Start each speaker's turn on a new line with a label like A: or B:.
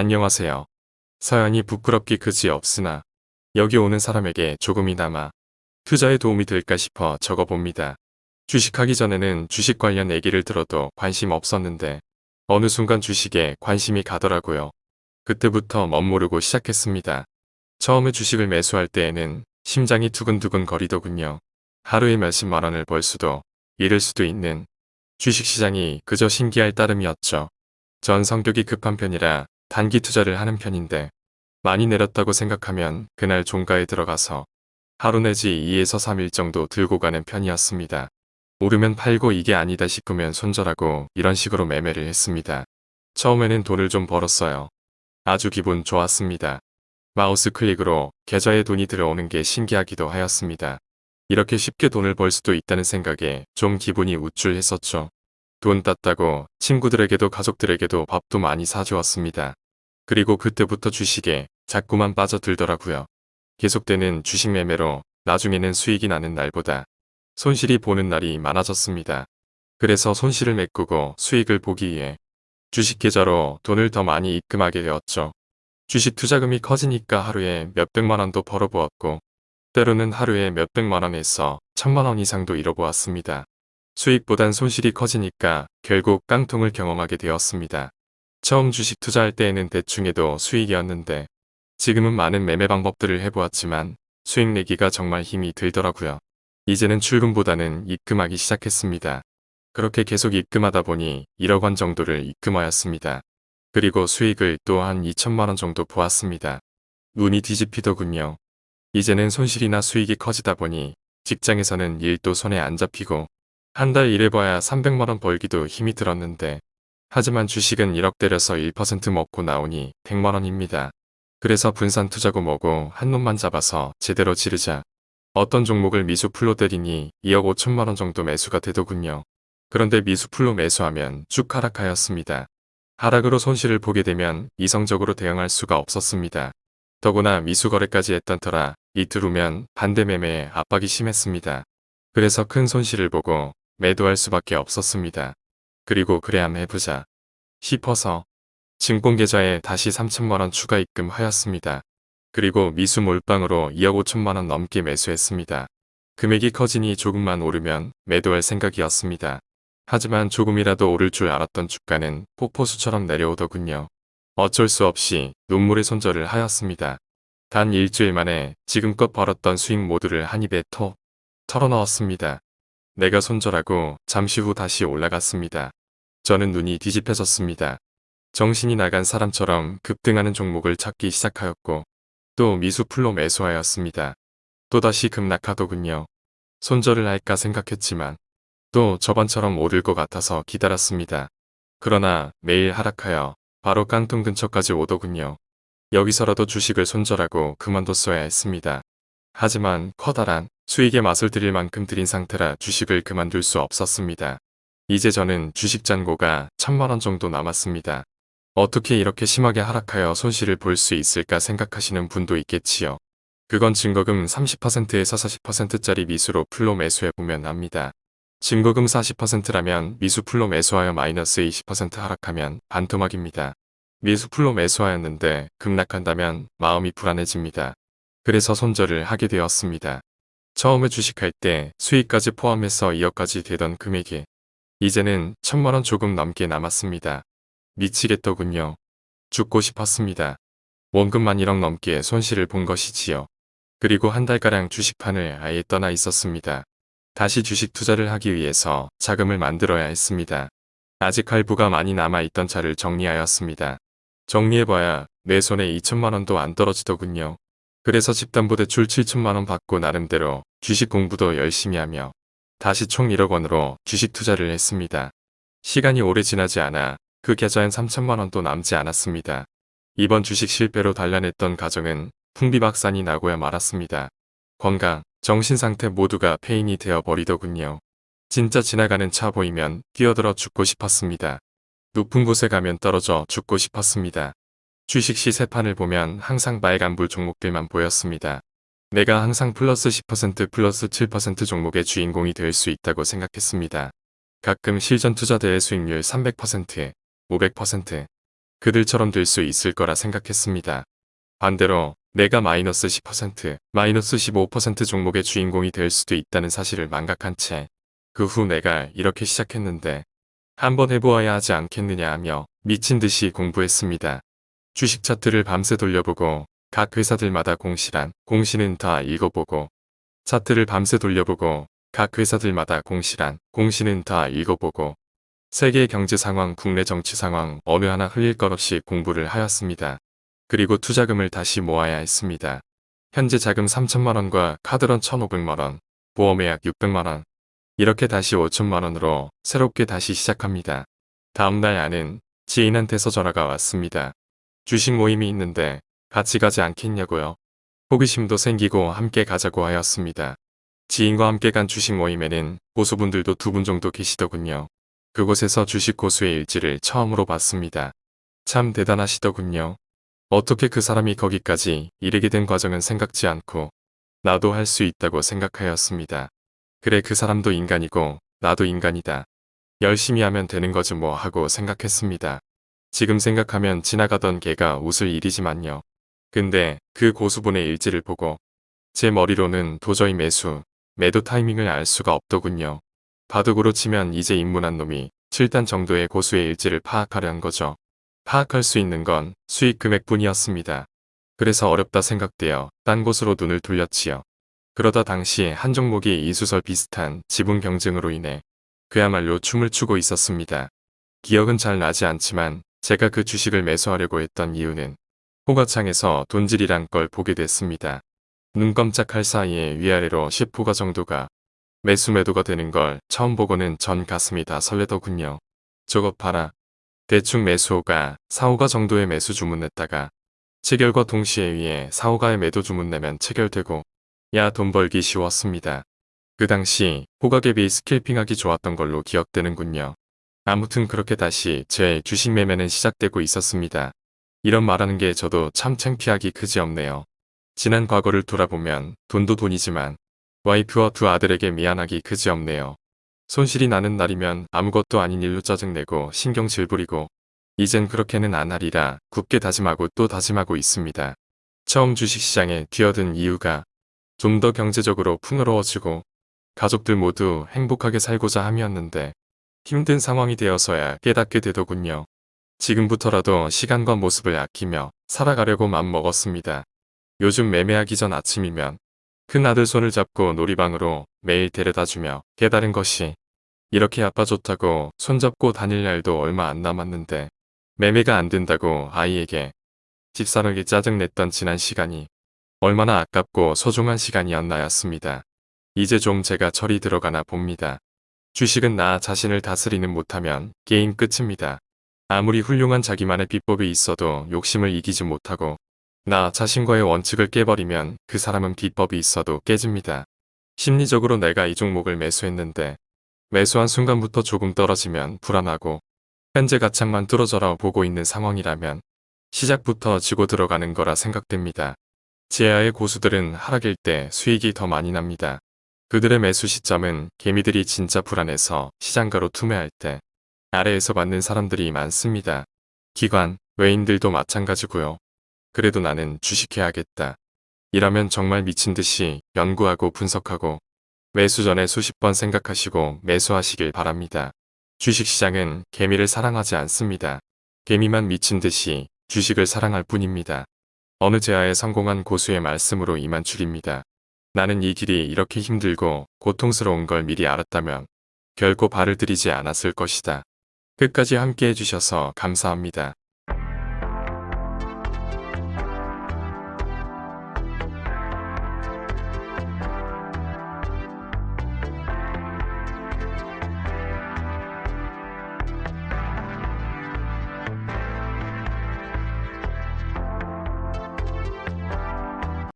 A: 안녕하세요. 사연이 부끄럽기 그지 없으나 여기 오는 사람에게 조금이나마 투자에 도움이 될까 싶어 적어봅니다. 주식하기 전에는 주식 관련 얘기를 들어도 관심 없었는데 어느 순간 주식에 관심이 가더라고요. 그때부터 멋모르고 시작했습니다. 처음에 주식을 매수할 때에는 심장이 두근두근 거리더군요. 하루에 몇십만 원을 벌 수도 잃을 수도 있는 주식시장이 그저 신기할 따름이었죠. 전 성격이 급한 편이라 단기 투자를 하는 편인데 많이 내렸다고 생각하면 그날 종가에 들어가서 하루 내지 2에서 3일 정도 들고 가는 편이었습니다. 오르면 팔고 이게 아니다 싶으면 손절하고 이런 식으로 매매를 했습니다. 처음에는 돈을 좀 벌었어요. 아주 기분 좋았습니다. 마우스 클릭으로 계좌에 돈이 들어오는 게 신기하기도 하였습니다. 이렇게 쉽게 돈을 벌 수도 있다는 생각에 좀 기분이 우쭐했었죠. 돈 땄다고 친구들에게도 가족들에게도 밥도 많이 사주었습니다. 그리고 그때부터 주식에 자꾸만 빠져들더라고요. 계속되는 주식 매매로 나중에는 수익이 나는 날보다 손실이 보는 날이 많아졌습니다. 그래서 손실을 메꾸고 수익을 보기 위해 주식 계좌로 돈을 더 많이 입금하게 되었죠. 주식 투자금이 커지니까 하루에 몇백만 원도 벌어보았고 때로는 하루에 몇백만 원에서 천만 원 이상도 잃어보았습니다. 수익보단 손실이 커지니까 결국 깡통을 경험하게 되었습니다. 처음 주식 투자할 때에는 대충 해도 수익이었는데 지금은 많은 매매 방법들을 해보았지만 수익 내기가 정말 힘이 들더라고요. 이제는 출금보다는 입금하기 시작했습니다. 그렇게 계속 입금하다 보니 1억 원 정도를 입금하였습니다. 그리고 수익을 또 한 2천만 원 정도 보았습니다. 눈이 뒤집히더군요. 이제는 손실이나 수익이 커지다 보니 직장에서는 일도 손에 안 잡히고 한 달 일해봐야 300만 원 벌기도 힘이 들었는데 하지만 주식은 1억 때려서 1% 먹고 나오니 100만 원입니다. 그래서 분산 투자고 뭐고 한 놈만 잡아서 제대로 지르자 어떤 종목을 미수풀로 때리니 2억 5천만 원 정도 매수가 되더군요. 그런데 미수풀로 매수하면 쭉 하락하였습니다. 하락으로 손실을 보게 되면 이성적으로 대응할 수가 없었습니다. 더구나 미수거래까지 했던 터라 이틀 후면 반대 매매에 압박이 심했습니다. 그래서 큰 손실을 보고 매도할 수밖에 없었습니다. 그리고 그래 함 해보자 싶어서 증권계좌에 다시 3천만원 추가 입금하였습니다. 그리고 미수 몰빵으로 2억 5천만원 넘게 매수했습니다. 금액이 커지니 조금만 오르면 매도할 생각이었습니다. 하지만 조금이라도 오를 줄 알았던 주가는 폭포수처럼 내려오더군요. 어쩔 수 없이 눈물의 손절을 하였습니다. 단 일주일 만에 지금껏 벌었던 수익 모두를 한 입에 톡 털어넣었습니다. 내가 손절하고 잠시 후 다시 올라갔습니다. 저는 눈이 뒤집혀졌습니다. 정신이 나간 사람처럼 급등하는 종목을 찾기 시작하였고 또 미수풀로 매수하였습니다. 또다시 급락하더군요. 손절을 할까 생각했지만 또 저번처럼 오를 것 같아서 기다렸습니다. 그러나 매일 하락하여 바로 깡통 근처까지 오더군요. 여기서라도 주식을 손절하고 그만뒀어야 했습니다. 하지만 커다란 수익의 맛을 들일 만큼 들인 상태라 주식을 그만둘 수 없었습니다. 이제 저는 주식 잔고가 천만원 정도 남았습니다. 어떻게 이렇게 심하게 하락하여 손실을 볼 수 있을까 생각하시는 분도 있겠지요. 그건 증거금 30%에서 40%짜리 미수로 full로 매수해보면 압니다. 증거금 40%라면 미수 full로 매수하여 마이너스 20% 하락하면 반토막입니다. 미수 full로 매수하였는데 급락한다면 마음이 불안해집니다. 그래서 손절을 하게 되었습니다. 처음에 주식할 때 수익까지 포함해서 2억까지 되던 금액이 이제는 천만원 조금 넘게 남았습니다. 미치겠더군요. 죽고 싶었습니다. 원금만 1억 넘게 손실을 본 것이지요. 그리고 한 달가량 주식판을 아예 떠나 있었습니다. 다시 주식 투자를 하기 위해서 자금을 만들어야 했습니다. 아직 할부가 많이 남아있던 차를 정리하였습니다. 정리해봐야 내 손에 2천만원도 안 떨어지더군요. 그래서 집담보대출 7천만원 받고 나름대로 주식 공부도 열심히 하며 다시 총 1억 원으로 주식 투자를 했습니다. 시간이 오래 지나지 않아 그 계좌엔 3천만 원도 남지 않았습니다. 이번 주식 실패로 단련했던 가정은 풍비박산이 나고야 말았습니다. 건강, 정신상태 모두가 폐인이 되어버리더군요. 진짜 지나가는 차 보이면 끼어들어 죽고 싶었습니다. 높은 곳에 가면 떨어져 죽고 싶었습니다. 주식 시세판을 보면 항상 빨간불 종목들만 보였습니다. 내가 항상 플러스 10% 플러스 7% 종목의 주인공이 될 수 있다고 생각했습니다. 가끔 실전 투자대회 수익률 300%에 500%, 그들처럼 될 수 있을 거라 생각했습니다. 반대로 내가 마이너스 10%, 마이너스 15% 종목의 주인공이 될 수도 있다는 사실을 망각한 채 그 후 내가 이렇게 시작했는데 한번 해보아야 하지 않겠느냐 하며 미친 듯이 공부했습니다. 주식 차트를 밤새 돌려보고 각 회사들마다 공시란 공시는 다 읽어보고 차트를 밤새 돌려보고 각 회사들마다 공시란 공시는 다 읽어보고 세계 경제 상황, 국내 정치 상황 어느 하나 흘릴 것 없이 공부를 하였습니다. 그리고 투자금을 다시 모아야 했습니다. 현재 자금 3천만원과 카드론 1,500만원, 보험예약 600만원, 이렇게 다시 5천만원으로 새롭게 다시 시작합니다. 다음날 아는 지인한테서 전화가 왔습니다. 주식 모임이 있는데 같이 가지 않겠냐고요. 호기심도 생기고 함께 가자고 하였습니다. 지인과 함께 간 주식 모임에는 고수분들도 두 분 정도 계시더군요. 그곳에서 주식 고수의 일지를 처음으로 봤습니다. 참 대단하시더군요. 어떻게 그 사람이 거기까지 이르게 된 과정은 생각지 않고 나도 할 수 있다고 생각하였습니다. 그래 그 사람도 인간이고 나도 인간이다. 열심히 하면 되는 거지 뭐 하고 생각했습니다. 지금 생각하면 지나가던 개가 웃을 일이지만요. 근데 그 고수분의 일지를 보고 제 머리로는 도저히 매수, 매도 타이밍을 알 수가 없더군요. 바둑으로 치면 이제 입문한 놈이 7단 정도의 고수의 일지를 파악하려 한 거죠. 파악할 수 있는 건 수익 금액뿐이었습니다. 그래서 어렵다 생각되어 딴 곳으로 눈을 돌렸지요. 그러다 당시 한 종목이 이수설 비슷한 지분 경쟁으로 인해 그야말로 춤을 추고 있었습니다. 기억은 잘 나지 않지만 제가 그 주식을 매수하려고 했던 이유는 호가창에서 돈질이란 걸 보게 됐습니다. 눈 깜짝할 사이에 위아래로 10호가 정도가 매수 매도가 되는 걸 처음 보고는 전 가슴이 다 설레더군요. 저것 봐라. 대충 매수호가 4호가 정도의 매수 주문 냈다가 체결과 동시에 위에 4호가의 매도 주문 내면 체결되고 야 돈 벌기 쉬웠습니다. 그 당시 호가갭이 스킬핑하기 좋았던 걸로 기억되는군요. 아무튼 그렇게 다시 제 주식 매매는 시작되고 있었습니다. 이런 말하는 게 저도 참 창피하기 그지없네요. 지난 과거를 돌아보면 돈도 돈이지만 와이프와 두 아들에게 미안하기 그지없네요. 손실이 나는 날이면 아무것도 아닌 일로 짜증내고 신경 질 부리고 이젠 그렇게는 안 하리라 굳게 다짐하고 또 다짐하고 있습니다. 처음 주식시장에 뛰어든 이유가 좀 더 경제적으로 풍요로워지고 가족들 모두 행복하게 살고자 함이었는데 힘든 상황이 되어서야 깨닫게 되더군요. 지금부터라도 시간과 모습을 아끼며 살아가려고 맘먹었습니다. 요즘 매매하기 전 아침이면 큰 아들 손을 잡고 놀이방으로 매일 데려다주며 깨달은 것이 이렇게 아빠 좋다고 손잡고 다닐 날도 얼마 안 남았는데 매매가 안 된다고 아이에게 집사람에게 짜증냈던 지난 시간이 얼마나 아깝고 소중한 시간이었나였습니다. 이제 좀 제가 철이 들어가나 봅니다. 주식은 나 자신을 다스리는 못하면 게임 끝입니다. 아무리 훌륭한 자기만의 비법이 있어도 욕심을 이기지 못하고 나 자신과의 원칙을 깨버리면 그 사람은 비법이 있어도 깨집니다. 심리적으로 내가 이 종목을 매수했는데 매수한 순간부터 조금 떨어지면 불안하고 현재 가창만 뚫어져라 보고 있는 상황이라면 시작부터 지고 들어가는 거라 생각됩니다. 제아의 고수들은 하락일 때 수익이 더 많이 납니다. 그들의 매수 시점은 개미들이 진짜 불안해서 시장가로 투매할 때 아래에서 받는 사람들이 많습니다. 기관, 외인들도 마찬가지고요. 그래도 나는 주식해야겠다. 이라면 정말 미친 듯이 연구하고 분석하고 매수 전에 수십 번 생각하시고 매수하시길 바랍니다. 주식시장은 개미를 사랑하지 않습니다. 개미만 미친 듯이 주식을 사랑할 뿐입니다. 어느 제아에 성공한 고수의 말씀으로 이만 줄입니다. 나는 이 길이 이렇게 힘들고 고통스러운 걸 미리 알았다면 결코 발을 들이지 않았을 것이다. 끝까지 함께 해주셔서 감사합니다.